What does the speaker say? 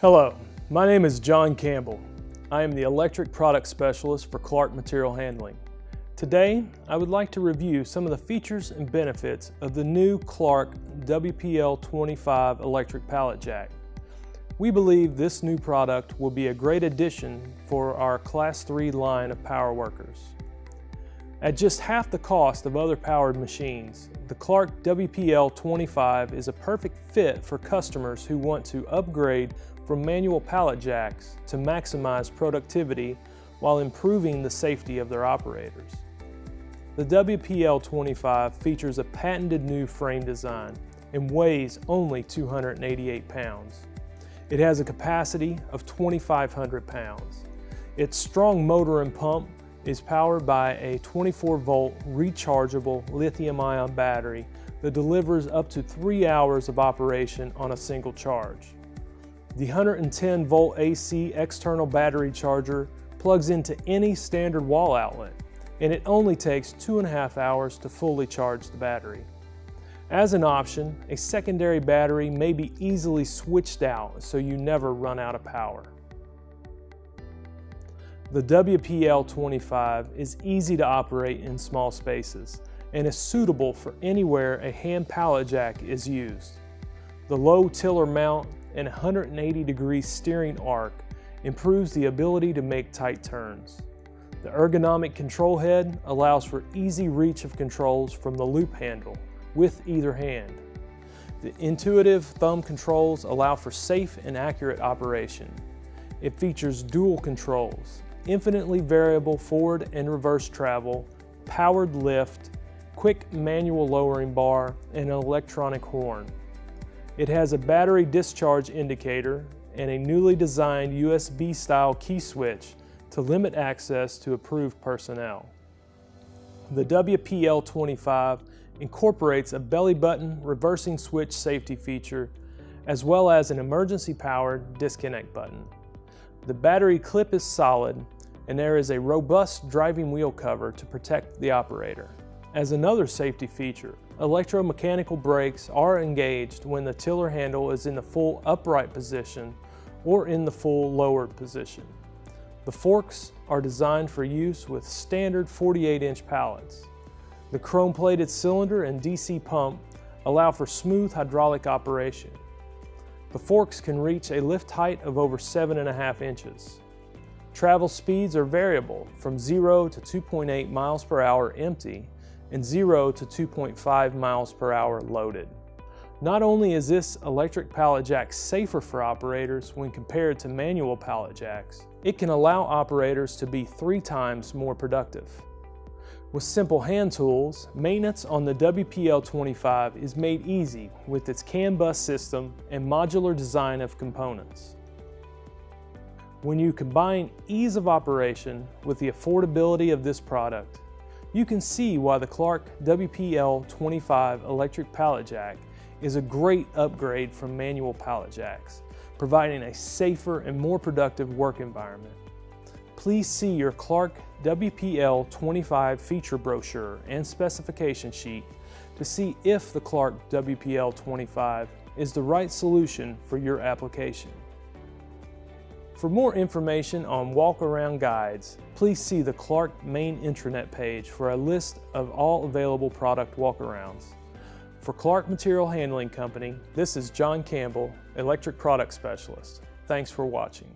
Hello, my name is John Campbell. I am the Electric Product Specialist for Clark Material Handling. Today, I would like to review some of the features and benefits of the new Clark WPL25 electric pallet jack. We believe this new product will be a great addition for our Class 3 line of power workers. At just half the cost of other powered machines, the Clark WPL25 is a perfect fit for customers who want to upgrade from manual pallet jacks to maximize productivity while improving the safety of their operators. The WPL25 features a patented new frame design and weighs only 288 pounds. It has a capacity of 2,500 pounds. Its strong motor and pump is powered by a 24 volt rechargeable lithium ion battery that delivers up to three hours of operation on a single charge. The 110 volt AC external battery charger plugs into any standard wall outlet and it only takes two and a half hours to fully charge the battery. As an option, a secondary battery may be easily switched out so you never run out of power. The WPL25 is easy to operate in small spaces and is suitable for anywhere a hand pallet jack is used. The low tiller mount and 180 degree steering arc improves the ability to make tight turns. The ergonomic control head allows for easy reach of controls from the loop handle with either hand. The intuitive thumb controls allow for safe and accurate operation. It features dual controls, infinitely variable forward and reverse travel, powered lift, quick manual lowering bar, and an electronic horn. It has a battery discharge indicator and a newly designed USB-style key switch to limit access to approved personnel. The WPL25 incorporates a belly button reversing switch safety feature as well as an emergency powered disconnect button. The battery clip is solid and there is a robust driving wheel cover to protect the operator. As another safety feature, electromechanical brakes are engaged when the tiller handle is in the full upright position or in the full lowered position. The forks are designed for use with standard 48-inch pallets. The chrome-plated cylinder and DC pump allow for smooth hydraulic operation. The forks can reach a lift height of over 7.5 inches. Travel speeds are variable from 0 to 2.8 miles per hour empty and 0 to 2.5 miles per hour loaded. Not only is this electric pallet jack safer for operators when compared to manual pallet jacks, it can allow operators to be three times more productive. With simple hand tools, maintenance on the WPL25 is made easy with its CAN bus system and modular design of components. When you combine ease of operation with the affordability of this product, you can see why the Clark WPL25 electric pallet jack is a great upgrade from manual pallet jacks, providing a safer and more productive work environment. Please see your Clark WPL 25 feature brochure and specification sheet to see if the Clark WPL 25 is the right solution for your application. For more information on walk-around guides, please see the Clark main intranet page for a list of all available product walkarounds. For Clark Material Handling Company, this is John Campbell, Electric Product Specialist. Thanks for watching.